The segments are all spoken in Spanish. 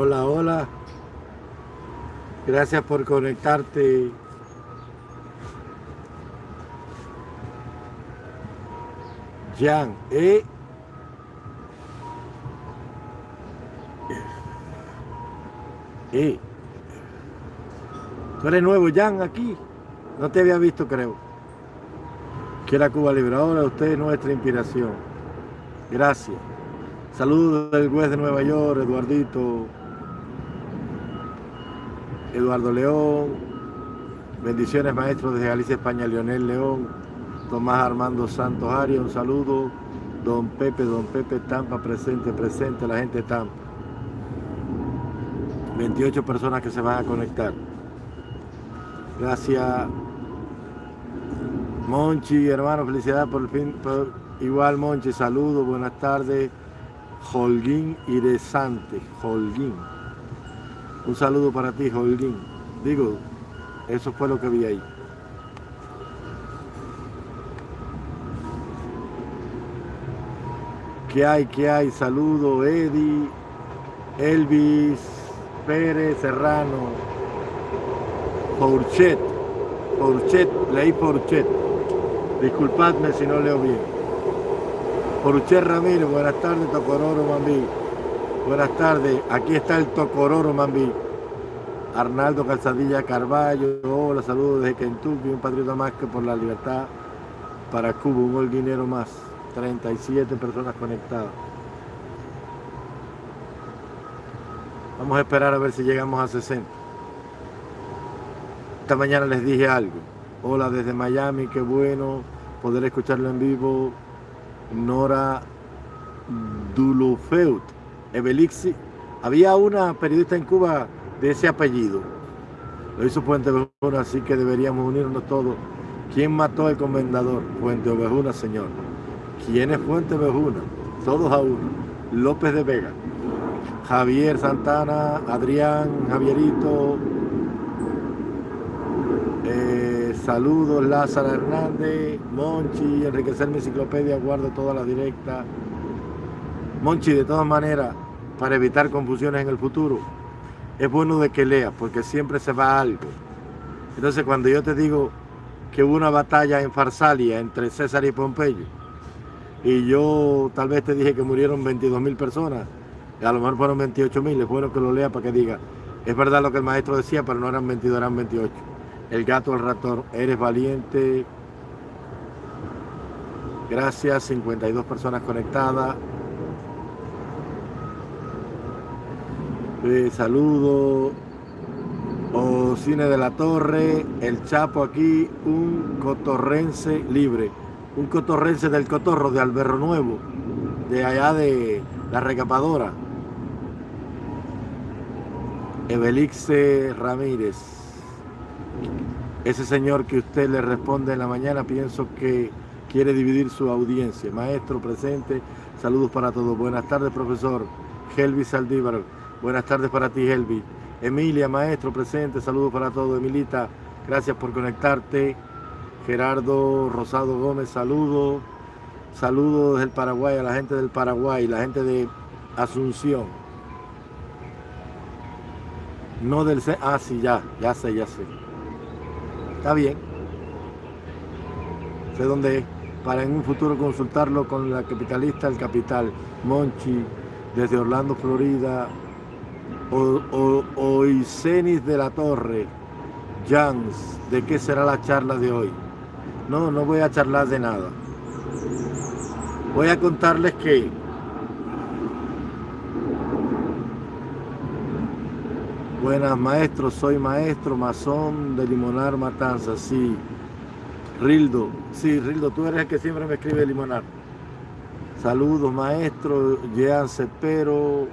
Hola, hola. Gracias por conectarte. Jan, ¿eh? ¿Eh? ¿Tú eres nuevo, Jan, aquí? No te había visto, creo. Que la Cuba Libre. Ahora usted es nuestra inspiración. Gracias. Saludos del juez de Nueva York, Eduardito. Eduardo León. Bendiciones, maestro desde Galicia, España, Leonel León. Tomás Armando Santos Arias, un saludo. Don Pepe, Don Pepe Tampa, presente, presente, la gente Tampa. 28 personas que se van a conectar. Gracias. Monchi, hermano, felicidades por el fin. igual, Monchi, saludos, buenas tardes. Holguín Iresante, Holguín. Un saludo para ti, Holguín. Digo, eso fue lo que vi ahí. ¿Qué hay? ¿Qué hay? Saludo, Eddie, Elvis, Pérez, Serrano, Porchet, Porchet, leí Porchet. Disculpadme si no leo bien. Porchet Ramírez, buenas tardes, Tocororo Mambí. Buenas tardes, aquí está el Tocororo Mambí. Arnaldo Calzadilla Carballo, hola, saludos desde Kentucky, un patriota más que por la libertad para Cuba, un holguinero más. 37 personas conectadas. Vamos a esperar a ver si llegamos a 60. Esta mañana les dije algo. Hola desde Miami, qué bueno poder escucharlo en vivo. Nora Dulufeut, Evelixi. Había una periodista en Cuba de ese apellido. Lo hizo Puente Ovejuna, así que deberíamos unirnos todos. ¿Quién mató al comendador? Puente Ovejuna, señor. ¿Quién es Fuente Ovejuna? Todos a uno. López de Vega. Javier Santana, Adrián, Javierito. Eh, saludos, Lázaro Hernández, Monchi, enriquecer mi enciclopedia, guardo toda la directa. Monchi, de todas maneras, para evitar confusiones en el futuro, es bueno de que leas, porque siempre se va algo. Entonces, cuando yo te digo que hubo una batalla en Farsalia entre César y Pompeyo, y yo tal vez te dije que murieron 22 mil personas, y a lo mejor fueron 28 mil, es bueno que lo lea para que diga, es verdad lo que el maestro decía, pero no eran 22, eran 28. El gato al ratón, eres valiente. Gracias, 52 personas conectadas. Eh. O Cine de la Torre, El Chapo aquí, un cotorrense libre. Un cotorrense del Cotorro, de Alberro Nuevo, de allá de la recapadora. Evelixe Ramírez. Ese señor que usted le responde en la mañana, pienso que quiere dividir su audiencia. Maestro presente, saludos para todos. Buenas tardes, profesor. Helvi Saldívar, buenas tardes para ti, Helvi. Emilia, maestro presente, saludos para todos. Emilita, gracias por conectarte. Gerardo Rosado Gómez, saludos. Saludos del Paraguay, a la gente del Paraguay, la gente de Asunción. No del... Ah, sí, ya, ya sé, ya sé. Está bien. Sé dónde es. Para en un futuro consultarlo con la capitalista El Capital, Monchi, desde Orlando, Florida, o, Oisenis de la Torre, Jans, ¿de qué será la charla de hoy? No, no voy a charlar de nada. Voy a contarles que Buenas maestros, soy maestro masón de Limonar Matanza, sí. Rildo, sí, Rildo, tú eres el que siempre me escribe Limonar. Saludos maestro, Jean Cepero,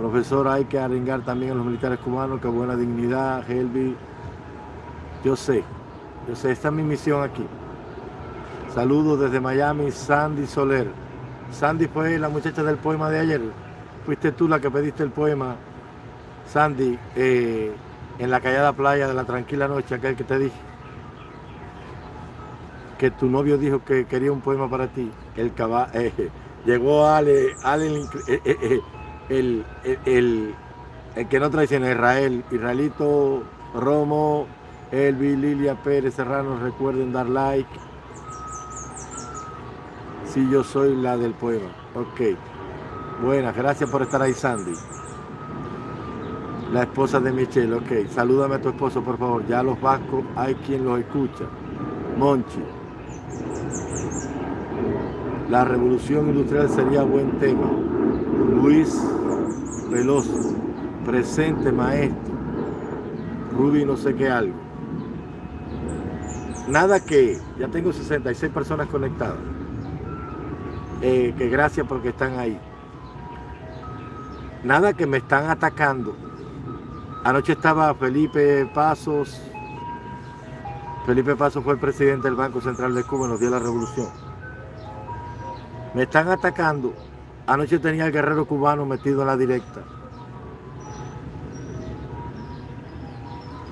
profesor, hay que arengar también a los militares cubanos, que buena dignidad, Helvi. Yo sé, yo sé, esta es mi misión aquí. Saludos desde Miami, Sandy Soler. Sandy fue la muchacha del poema de ayer. Fuiste tú la que pediste el poema Sandy, eh, en la callada playa de la tranquila noche, aquel que te dije, que tu novio dijo que quería un poema para ti, el eh, llegó Ale, Ale el, el que no traiciona Israel, Israelito, Romo, Elvi, Lilia Pérez Serrano, recuerden dar like. Si yo soy la del pueblo. Ok. Buenas, gracias por estar ahí, Sandy. La esposa de Michelle, ok. Salúdame a tu esposo, por favor. Ya los vascos hay quien los escucha. Monchi. La revolución industrial sería buen tema. Luis Veloso. Presente, maestro. Ruby no sé qué algo. Nada que, ya tengo 66 personas conectadas. Eh, que gracias porque están ahí. Nada que me están atacando. Anoche estaba Felipe Pasos. Felipe Pasos fue el presidente del Banco Central de Cuba, nos dio la revolución. Me están atacando. Anoche tenía el guerrero cubano metido en la directa.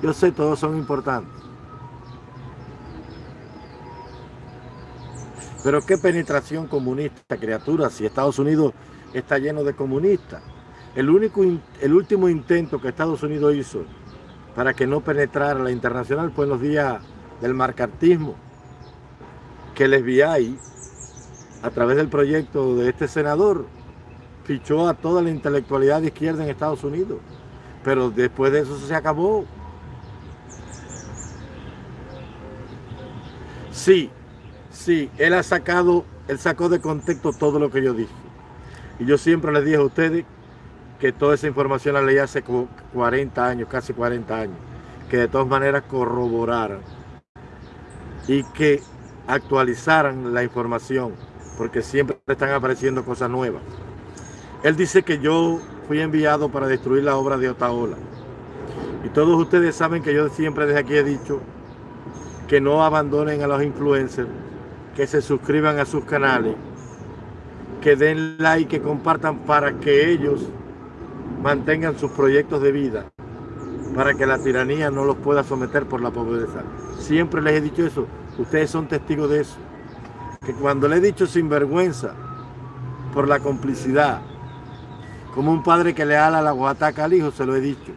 Yo sé, todos son importantes. Pero qué penetración comunista, criatura, si Estados Unidos está lleno de comunistas. El, único, el último intento que Estados Unidos hizo para que no penetrara la internacional fue en los días del marcartismo, que el FBI, a través del proyecto de este senador, fichó a toda la intelectualidad de izquierda en Estados Unidos. Pero después de eso se acabó. Sí, sí, él ha sacado, él sacó de contexto todo lo que yo dije. Y yo siempre les dije a ustedes que toda esa información la leí hace 40 años, casi 40 años, que de todas maneras corroboraran y que actualizaran la información, porque siempre están apareciendo cosas nuevas. Él dice que yo fui enviado para destruir la obra de Otaola. Y todos ustedes saben que yo siempre desde aquí he dicho que no abandonen a los influencers, que se suscriban a sus canales, que den like, que compartan para que ellos mantengan sus proyectos de vida, para que la tiranía no los pueda someter por la pobreza. Siempre les he dicho eso, ustedes son testigos de eso. Que cuando le he dicho sinvergüenza por la complicidad, como un padre que le ala la guataca al hijo, se lo he dicho.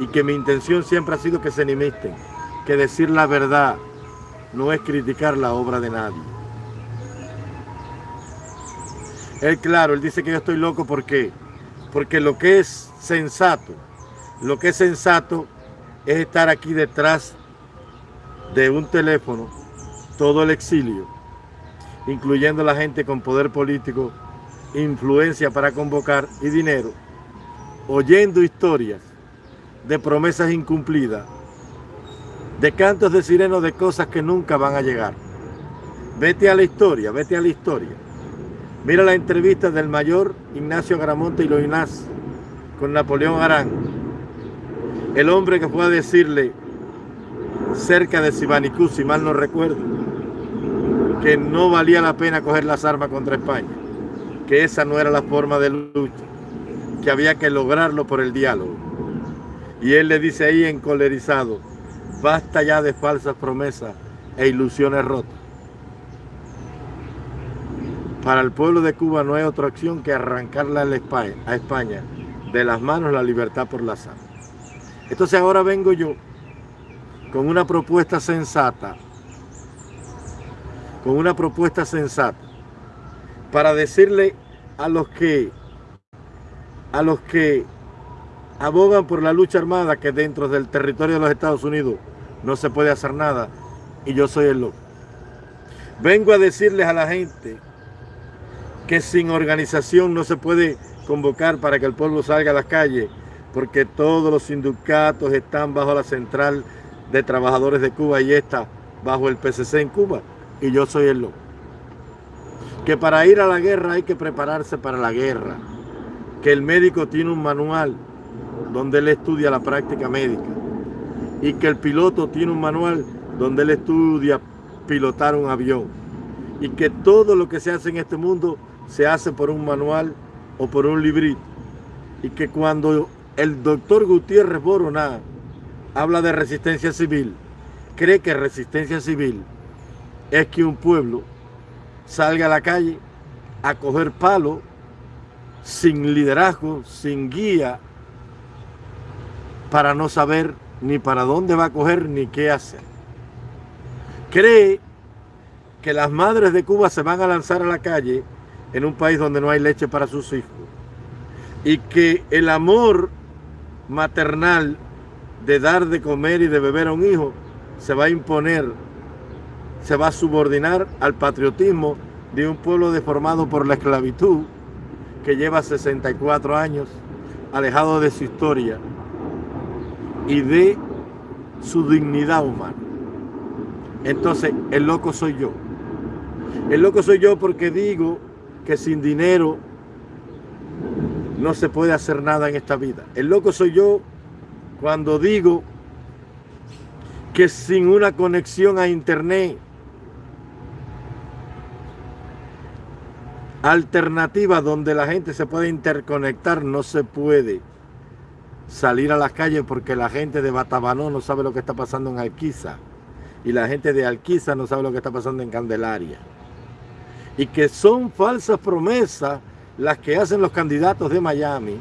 Y que mi intención siempre ha sido que se enemisten que decir la verdad no es criticar la obra de nadie. Él, claro, él dice que yo estoy loco, ¿por qué? Porque lo que es sensato, lo que es sensato es estar aquí detrás de un teléfono, todo el exilio, incluyendo la gente con poder político, influencia para convocar y dinero, oyendo historias de promesas incumplidas de cantos de sireno de cosas que nunca van a llegar. Vete a la historia, vete a la historia. Mira la entrevista del mayor Ignacio Gramonte y Loinaz con Napoleón Arán. El hombre que fue a decirle cerca de Sibanicú, si mal no recuerdo, que no valía la pena coger las armas contra España, que esa no era la forma de lucha, que había que lograrlo por el diálogo. Y él le dice ahí encolerizado, Basta ya de falsas promesas e ilusiones rotas. Para el pueblo de Cuba no hay otra opción que arrancarle a España de las manos la libertad por la sangre. Entonces ahora vengo yo con una propuesta sensata, con una propuesta sensata, para decirle a los que, a los que abogan por la lucha armada que dentro del territorio de los Estados Unidos no se puede hacer nada y yo soy el loco. Vengo a decirles a la gente que sin organización no se puede convocar para que el pueblo salga a las calles, porque todos los sindicatos están bajo la central de trabajadores de Cuba y está bajo el PCC en Cuba, y yo soy el loco. Que para ir a la guerra hay que prepararse para la guerra, que el médico tiene un manual donde él estudia la práctica médica, y que el piloto tiene un manual donde él estudia pilotar un avión. Y que todo lo que se hace en este mundo se hace por un manual o por un librito. Y que cuando el doctor Gutiérrez Boroná habla de resistencia civil, cree que resistencia civil es que un pueblo salga a la calle a coger palo sin liderazgo, sin guía, para no saber ni para dónde va a coger ni qué hacer. Cree que las madres de Cuba se van a lanzar a la calle en un país donde no hay leche para sus hijos y que el amor maternal de dar de comer y de beber a un hijo se va a imponer, se va a subordinar al patriotismo de un pueblo deformado por la esclavitud que lleva 64 años alejado de su historia y de su dignidad humana. Entonces, el loco soy yo. El loco soy yo porque digo que sin dinero no se puede hacer nada en esta vida. El loco soy yo cuando digo que sin una conexión a internet alternativa donde la gente se puede interconectar no se puede salir a las calles porque la gente de Batabanó no sabe lo que está pasando en Alquiza y la gente de Alquiza no sabe lo que está pasando en Candelaria. Y que son falsas promesas las que hacen los candidatos de Miami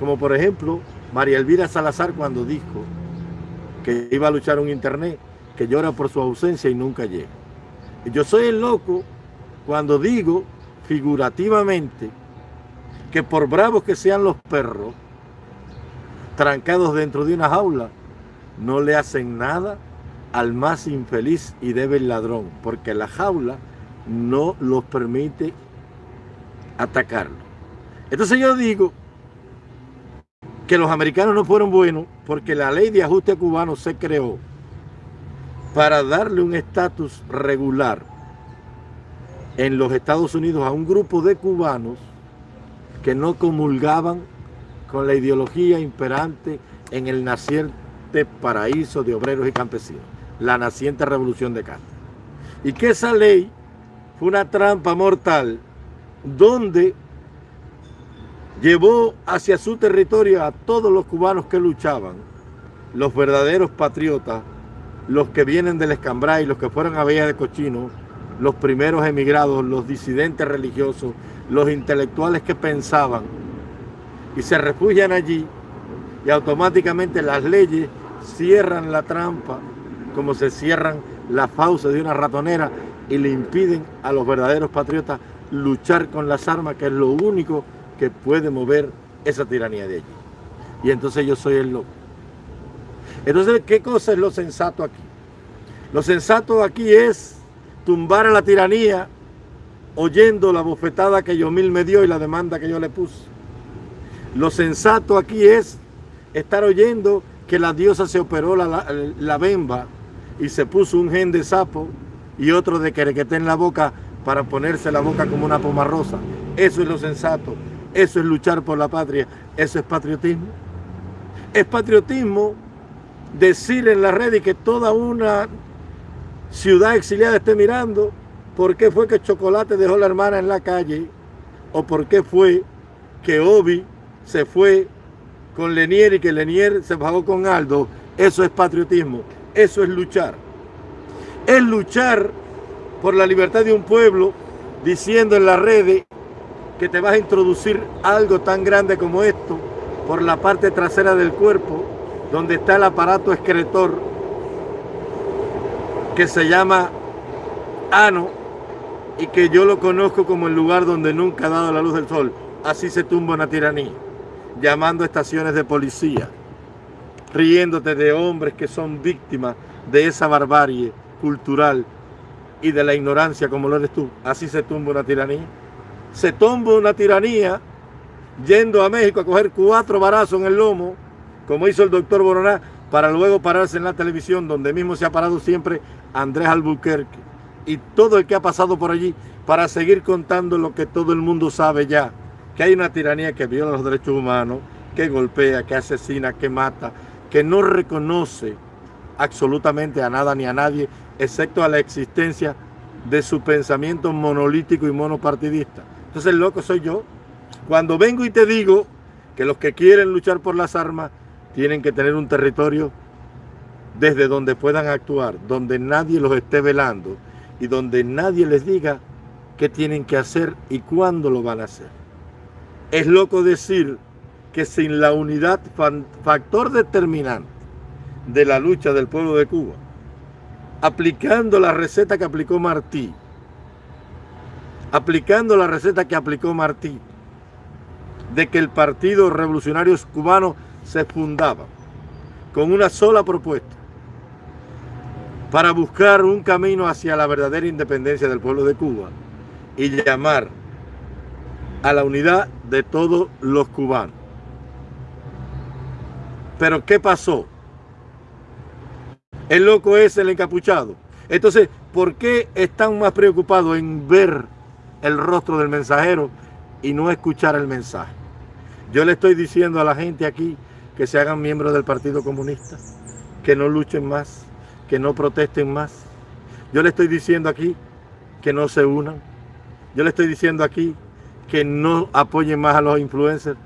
como por ejemplo María Elvira Salazar cuando dijo que iba a luchar un internet que llora por su ausencia y nunca llega. Yo soy el loco cuando digo figurativamente que por bravos que sean los perros, trancados dentro de una jaula, no le hacen nada al más infeliz y débil ladrón, porque la jaula no los permite atacarlo. Entonces yo digo que los americanos no fueron buenos porque la ley de ajuste cubano se creó para darle un estatus regular en los Estados Unidos a un grupo de cubanos que no comulgaban con la ideología imperante en el naciente paraíso de obreros y campesinos, la naciente revolución de Castro. Y que esa ley fue una trampa mortal donde llevó hacia su territorio a todos los cubanos que luchaban, los verdaderos patriotas, los que vienen del Escambray, los que fueron a Villa de Cochino, los primeros emigrados, los disidentes religiosos, los intelectuales que pensaban y se refugian allí y automáticamente las leyes cierran la trampa como se cierran las fauces de una ratonera y le impiden a los verdaderos patriotas luchar con las armas, que es lo único que puede mover esa tiranía de allí. Y entonces yo soy el loco. Entonces, ¿qué cosa es lo sensato aquí? Lo sensato aquí es tumbar a la tiranía oyendo la bofetada que Yomil me dio y la demanda que yo le puse. Lo sensato aquí es estar oyendo que la diosa se operó la, la, bemba y se puso un gen de sapo y otro de querequete en la boca para ponerse la boca como una poma rosa. Eso es lo sensato. Eso es luchar por la patria. Eso es patriotismo. Es patriotismo decir en la red y que toda una ciudad exiliada esté mirando por qué fue que Chocolate dejó la hermana en la calle o por qué fue que Obi se fue con Lenier y que Lenier se bajó con Aldo. Eso es patriotismo, eso es luchar. Es luchar por la libertad de un pueblo diciendo en las redes que te vas a introducir algo tan grande como esto por la parte trasera del cuerpo donde está el aparato excretor que se llama Ano y que yo lo conozco como el lugar donde nunca ha dado la luz del sol. Así se tumba una tiranía, llamando a estaciones de policía, riéndote de hombres que son víctimas de esa barbarie cultural y de la ignorancia como lo eres tú. Así se tumba una tiranía. Se tumba una tiranía yendo a México a coger cuatro barazos en el lomo, como hizo el doctor Boroná, para luego pararse en la televisión, donde mismo se ha parado siempre Andrés Albuquerque y todo el que ha pasado por allí para seguir contando lo que todo el mundo sabe ya, que hay una tiranía que viola los derechos humanos, que golpea, que asesina, que mata, que no reconoce absolutamente a nada ni a nadie, excepto a la existencia de su pensamiento monolítico y monopartidista. Entonces el loco soy yo. Cuando vengo y te digo que los que quieren luchar por las armas tienen que tener un territorio desde donde puedan actuar, donde nadie los esté velando y donde nadie les diga qué tienen que hacer y cuándo lo van a hacer. Es loco decir que sin la unidad, factor determinante de la lucha del pueblo de Cuba, aplicando la receta que aplicó Martí, aplicando la receta que aplicó Martí, de que el Partido Revolucionario Cubano se fundaba con una sola propuesta, para buscar un camino hacia la verdadera independencia del pueblo de Cuba y llamar a la unidad de todos los cubanos. Pero ¿qué pasó? El loco es el encapuchado. Entonces, ¿por qué están más preocupados en ver el rostro del mensajero y no escuchar el mensaje? Yo le estoy diciendo a la gente aquí que se hagan miembros del Partido Comunista, que no luchen más, que no protesten más. Yo le estoy diciendo aquí que no se unan. Yo le estoy diciendo aquí que no apoyen más a los influencers.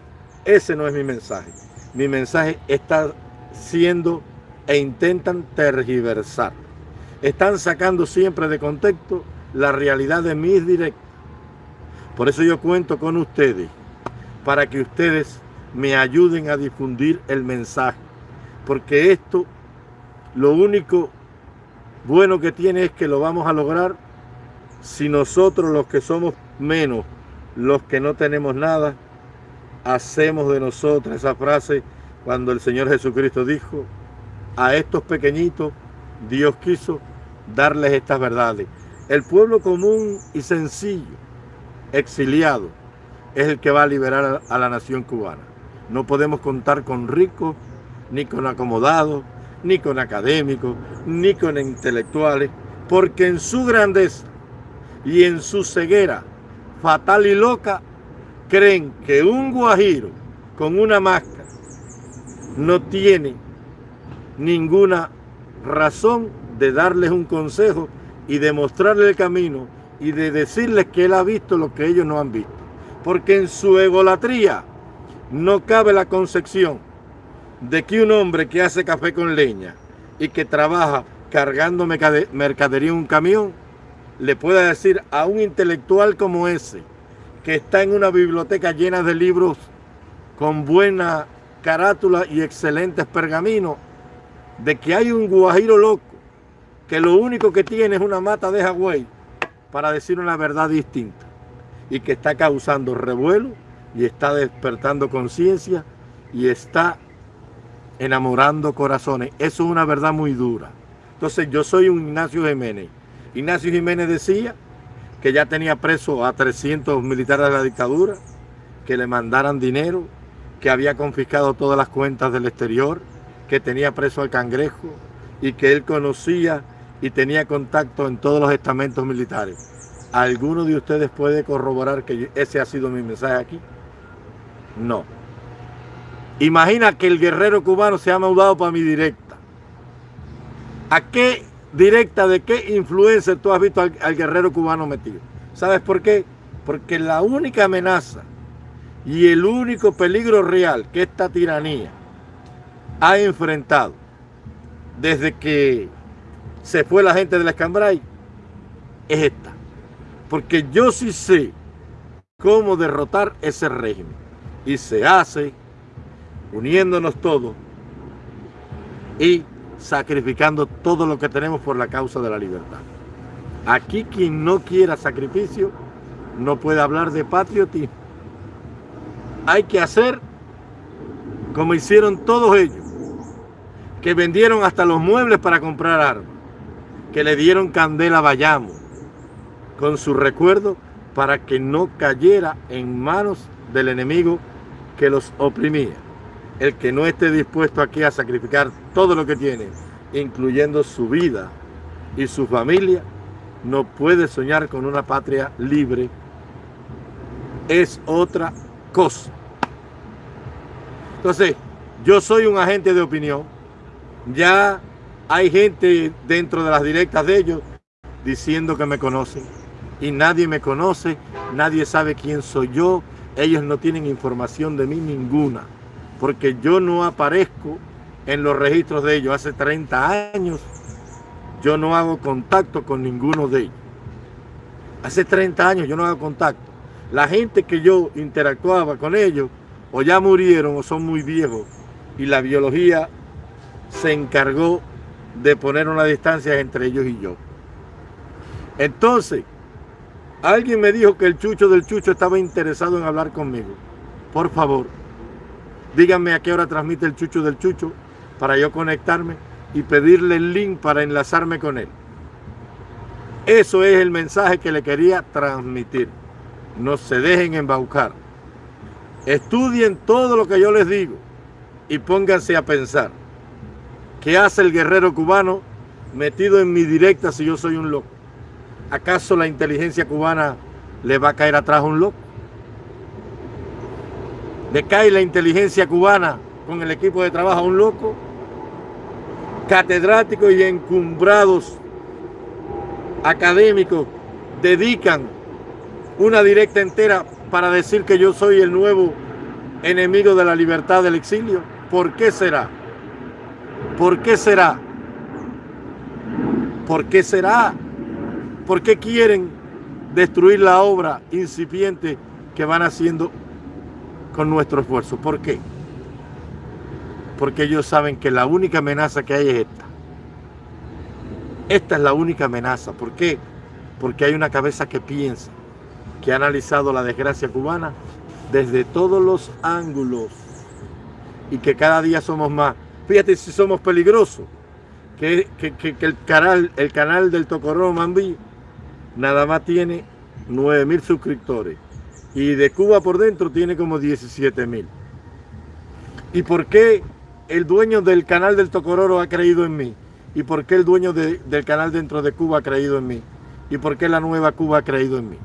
Ese no es mi mensaje. Mi mensaje está siendo e intentan tergiversar. Están sacando siempre de contexto la realidad de mis directos. Por eso yo cuento con ustedes, para que ustedes me ayuden a difundir el mensaje. Porque esto lo único bueno que tiene es que lo vamos a lograr si nosotros los que somos menos, los que no tenemos nada, hacemos de nosotros esa frase cuando el Señor Jesucristo dijo, a estos pequeñitos Dios quiso darles estas verdades. El pueblo común y sencillo, exiliado, es el que va a liberar a la nación cubana. No podemos contar con ricos, ni con acomodados, ni con académicos, ni con intelectuales, porque en su grandeza y en su ceguera fatal y loca, creen que un guajiro con una máscara no tiene ninguna razón de darles un consejo y de mostrarles el camino y de decirles que él ha visto lo que ellos no han visto. Porque en su egolatría no cabe la concepción de que un hombre que hace café con leña y que trabaja cargando mercadería en un camión, le pueda decir a un intelectual como ese, que está en una biblioteca llena de libros con buena carátula y excelentes pergaminos, de que hay un guajiro loco, que lo único que tiene es una mata de Hawái para decir una verdad distinta y que está causando revuelo y está despertando conciencia y está enamorando corazones. Eso es una verdad muy dura. Entonces yo soy un Ignacio Jiménez. Ignacio Jiménez decía que ya tenía preso a 300 militares de la dictadura, que le mandaran dinero, que había confiscado todas las cuentas del exterior, que tenía preso al cangrejo y que él conocía y tenía contacto en todos los estamentos militares. ¿Alguno de ustedes puede corroborar que ese ha sido mi mensaje aquí? No. Imagina que el guerrero cubano se ha mudado para mi directa. ¿A qué directa de qué influencia tú has visto al, al guerrero cubano metido? ¿Sabes por qué? Porque la única amenaza y el único peligro real que esta tiranía ha enfrentado desde que se fue la gente de la Escambray es esta. Porque yo sí sé cómo derrotar ese régimen. Y se hace uniéndonos todos y sacrificando todo lo que tenemos por la causa de la libertad. Aquí quien no quiera sacrificio no puede hablar de patriotismo. Hay que hacer como hicieron todos ellos que vendieron hasta los muebles para comprar armas, que le dieron candela a Bayamo con su recuerdo para que no cayera en manos del enemigo que los oprimía. El que no esté dispuesto aquí a sacrificar todo lo que tiene, incluyendo su vida y su familia, no puede soñar con una patria libre. Es otra cosa. Entonces, yo soy un agente de opinión, ya hay gente dentro de las directas de ellos diciendo que me conocen. Y nadie me conoce, nadie sabe quién soy yo. Ellos no tienen información de mí ninguna. Porque yo no aparezco en los registros de ellos. Hace 30 años yo no hago contacto con ninguno de ellos. Hace 30 años yo no hago contacto. La gente que yo interactuaba con ellos o ya murieron o son muy viejos y la biología se encargó de poner una distancia entre ellos y yo. Entonces, alguien me dijo que el chucho del chucho estaba interesado en hablar conmigo. Por favor, díganme a qué hora transmite el chucho del chucho para yo conectarme y pedirle el link para enlazarme con él. Eso es el mensaje que le quería transmitir. No se dejen embaucar. Estudien todo lo que yo les digo y pónganse a pensar. ¿Qué hace el guerrero cubano metido en mi directa si yo soy un loco? ¿Acaso la inteligencia cubana le va a caer atrás a un loco? ¿Le cae la inteligencia cubana con el equipo de trabajo a un loco? Catedráticos y encumbrados académicos dedican una directa entera para decir que yo soy el nuevo enemigo de la libertad del exilio. ¿Por qué será? ¿Por qué será? ¿Por qué será? ¿Por qué quieren destruir la obra incipiente que van haciendo con nuestro esfuerzo? ¿Por qué? Porque ellos saben que la única amenaza que hay es esta. Esta es la única amenaza. ¿Por qué? Porque hay una cabeza que piensa, que ha analizado la desgracia cubana desde todos los ángulos y que cada día somos más. Fíjate si somos peligrosos, que, el, canal, el canal del Tocoró Mambí nada más tiene 9 mil suscriptores y de Cuba por dentro tiene como 17 mil. ¿Y por qué el dueño del canal del Tocororo ha creído en mí? ¿Y por qué el dueño del canal dentro de Cuba ha creído en mí? ¿Y por qué la nueva Cuba ha creído en mí?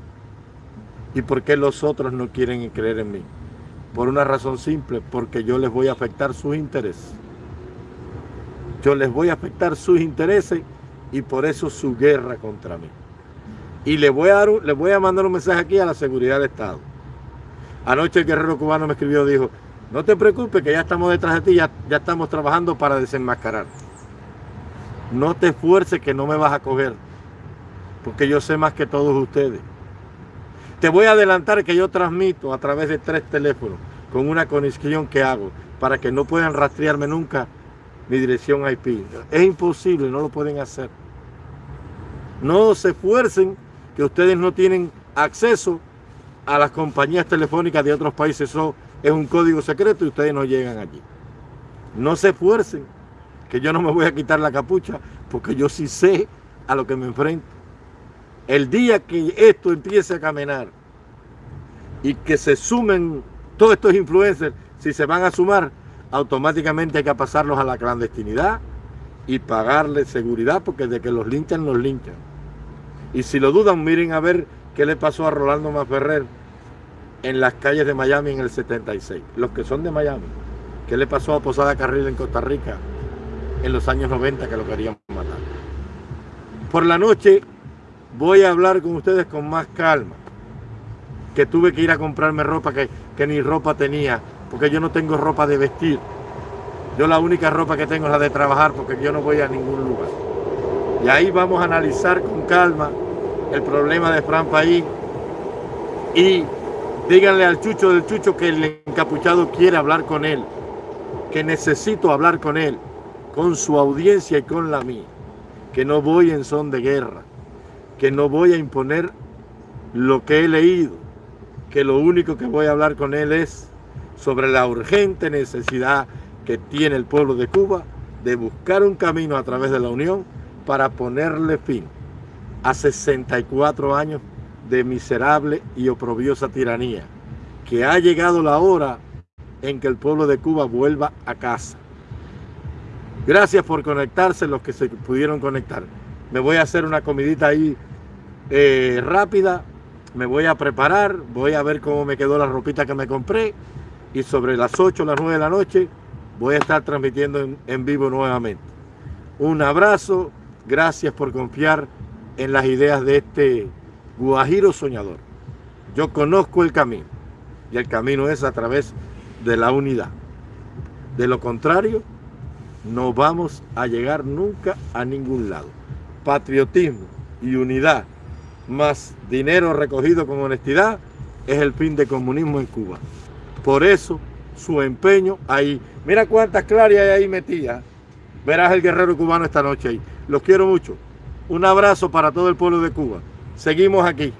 ¿Y por qué los otros no quieren creer en mí? Por una razón simple, porque yo les voy a afectar sus intereses. Yo les voy a afectar sus intereses y por eso su guerra contra mí. Y le voy a, le voy a mandar un mensaje aquí a la seguridad del Estado. Anoche el guerrero cubano me escribió, dijo, no te preocupes que ya estamos detrás de ti, ya, ya estamos trabajando para desenmascarar. No te esfuerces que no me vas a coger, porque yo sé más que todos ustedes. Te voy a adelantar que yo transmito a través de tres teléfonos con una conexión que hago para que no puedan rastrearme nunca mi dirección IP. Es imposible, no lo pueden hacer. No se esfuercen que ustedes no tienen acceso a las compañías telefónicas de otros países. Eso es un código secreto y ustedes no llegan allí. No se esfuercen, que yo no me voy a quitar la capucha porque yo sí sé a lo que me enfrento. El día que esto empiece a caminar y que se sumen todos estos influencers, si se van a sumar, automáticamente hay que pasarlos a la clandestinidad y pagarles seguridad, porque de que los linchan, los linchan. Y si lo dudan, miren a ver qué le pasó a Rolando Maferrer en las calles de Miami en el 76. Los que son de Miami. ¿Qué le pasó a Posada Carril en Costa Rica en los años 90 que lo querían matar? Por la noche voy a hablar con ustedes con más calma. Que tuve que ir a comprarme ropa que, que ni ropa tenía, porque yo no tengo ropa de vestir. Yo la única ropa que tengo es la de trabajar, porque yo no voy a ningún lugar. Y ahí vamos a analizar con calma el problema de Fran País y díganle al Chucho del Chucho que el encapuchado quiere hablar con él, que necesito hablar con él, con su audiencia y con la mía, que no voy en son de guerra, que no voy a imponer lo que he leído, que lo único que voy a hablar con él es sobre la urgente necesidad que tiene el pueblo de Cuba de buscar un camino a través de la unión para ponerle fin a 64 años de miserable y oprobiosa tiranía, que ha llegado la hora en que el pueblo de Cuba vuelva a casa. Gracias por conectarse los que se pudieron conectar. Me voy a hacer una comidita ahí eh, rápida, me voy a preparar, voy a ver cómo me quedó la ropita que me compré y sobre las 8 o las 9 de la noche voy a estar transmitiendo en, en vivo nuevamente. Un abrazo, gracias por confiar en las ideas de este guajiro soñador. Yo conozco el camino y el camino es a través de la unidad. De lo contrario, no vamos a llegar nunca a ningún lado. Patriotismo y unidad más dinero recogido con honestidad es el fin del comunismo en Cuba. Por eso su empeño ahí. Mira cuántas clarias hay ahí metidas. Verás el guerrero cubano esta noche ahí. Los quiero mucho. Un abrazo para todo el pueblo de Cuba. Seguimos aquí.